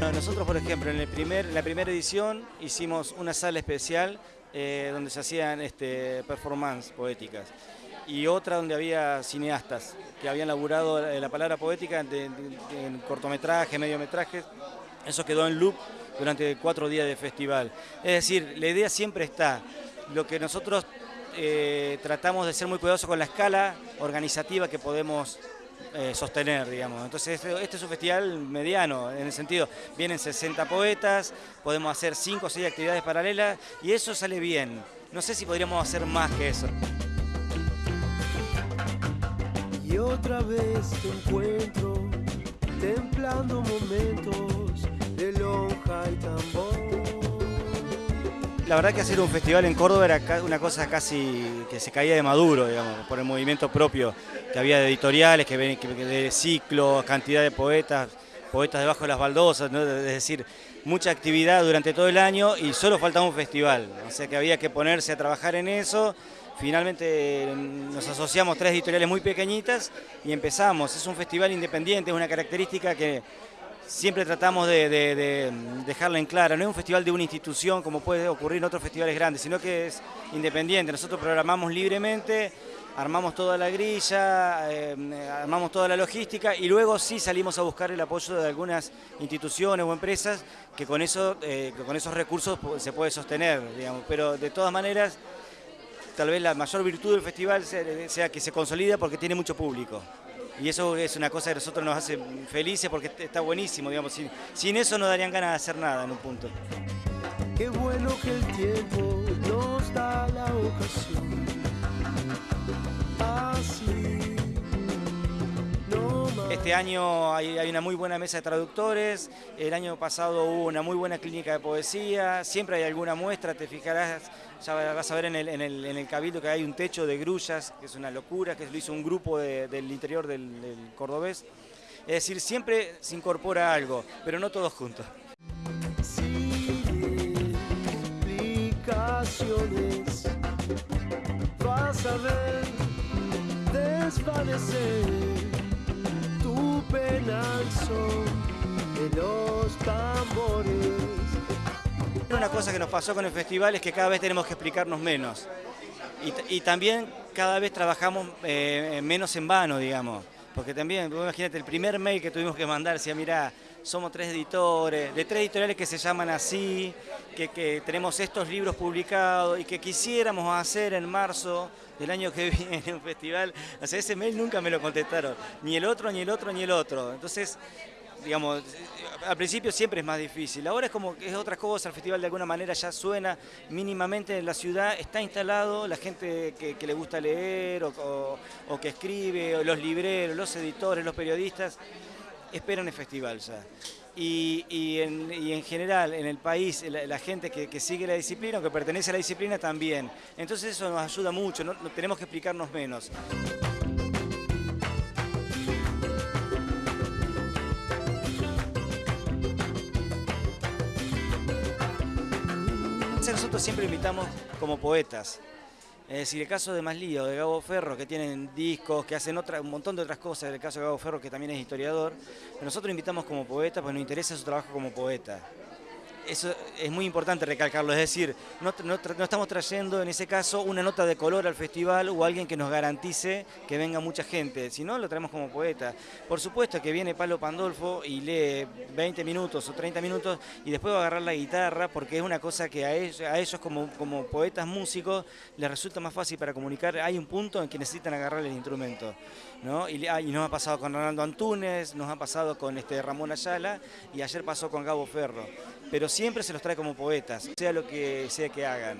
Nosotros por ejemplo en, el primer, la primera edición hicimos una sala especial eh, donde se hacían este, performance poéticas y otra donde había cineastas que habían laburado la palabra poética en cortometraje, mediometrajes. Eso quedó en loop durante cuatro días de festival. Es decir, la idea siempre está. Lo que nosotros eh, tratamos de ser muy cuidadosos con la escala organizativa que podemos eh, sostener, digamos. Entonces este, este, es un festival mediano, en el sentido, vienen 60 poetas, podemos hacer 5 o 6 actividades paralelas y eso sale bien. No sé si podríamos hacer más que eso. Y otra vez te encuentro templando momentos de tambor. La verdad que hacer un festival en Córdoba era una cosa casi que se caía de maduro, digamos, por el movimiento propio que había de editoriales, que, de ciclos, cantidad de poetas, poetas debajo de las baldosas, es decir, mucha actividad durante todo el año y solo faltaba un festival, o sea que había que ponerse a trabajar en eso. Finalmente nos asociamos tres editoriales muy pequeñitas y empezamos. Es un festival independiente, es una característica que siempre tratamos de, dejarla en clara. No es un festival de una institución como puede ocurrir en otros festivales grandes, sino que es independiente. Nosotros programamos libremente, armamos toda la grilla, eh, armamos toda la logística y luego sí salimos a buscar el apoyo de algunas instituciones o empresas que con, eh, esos recursos se puede sostener, digamos. Pero de todas maneras, tal vez la mayor virtud del festival sea que se consolida porque tiene mucho público y eso es una cosa que a nosotros nos hace felices porque está buenísimo, digamos, sin, sin eso no darían ganas de hacer nada en un punto. Qué bueno que el tiempo nos da la ocasión. Así. Este año hay, una muy buena mesa de traductores, el año pasado hubo una muy buena clínica de poesía, siempre hay alguna muestra, te fijarás, ya vas a ver en el, cabildo que hay un techo de grullas, que es una locura, que lo hizo un grupo del interior del, cordobés. Es decir, siempre se incorpora algo, pero no todos juntos. vas a ver desvanecer de los tambores. Una cosa que nos pasó con el festival es que cada vez tenemos que explicarnos menos. Y, también cada vez trabajamos eh, menos en vano, digamos. Porque también, imagínate, el primer mail que tuvimos que mandar decía, mira, somos tres editores, de tres editoriales que se llaman así, que, tenemos estos libros publicados y que quisiéramos hacer en marzo del año que viene un festival. O sea, ese mail nunca me lo contestaron, ni el otro, ni el otro, ni el otro. Entonces, digamos, al principio siempre es más difícil. Ahora es como que es otra cosa, el festival de alguna manera ya suena mínimamente en la ciudad, está instalado, la gente que, le gusta leer o, que escribe, o los libreros, los editores, los periodistas, esperan el festival ya. Y, en, general en el país la, gente que, sigue la disciplina o que pertenece a la disciplina también. Entonces eso nos ayuda mucho, no, tenemos que explicarnos menos. Nosotros siempre invitamos como poetas, es decir, el caso de Maslío, de Gabo Ferro, que tienen discos, que hacen otra, un montón de otras cosas, el caso de Gabo Ferro, que también es historiador, nosotros invitamos como poeta, pues nos interesa su trabajo como poeta eso es muy importante recalcarlo, es decir, no, estamos trayendo en ese caso una nota de color al festival o alguien que nos garantice que venga mucha gente, sino lo traemos como poeta. Por supuesto que viene Pablo Pandolfo y lee 20 minutos o 30 minutos y después va a agarrar la guitarra porque es una cosa que a ellos, como, poetas músicos les resulta más fácil para comunicar. Hay un punto en que necesitan agarrar el instrumento. ¿no? Y, y, nos ha pasado con Ronaldo Antunes, nos ha pasado con este Ramón Ayala y ayer pasó con Gabo Ferro pero siempre se los trae como poetas, sea lo que sea que hagan.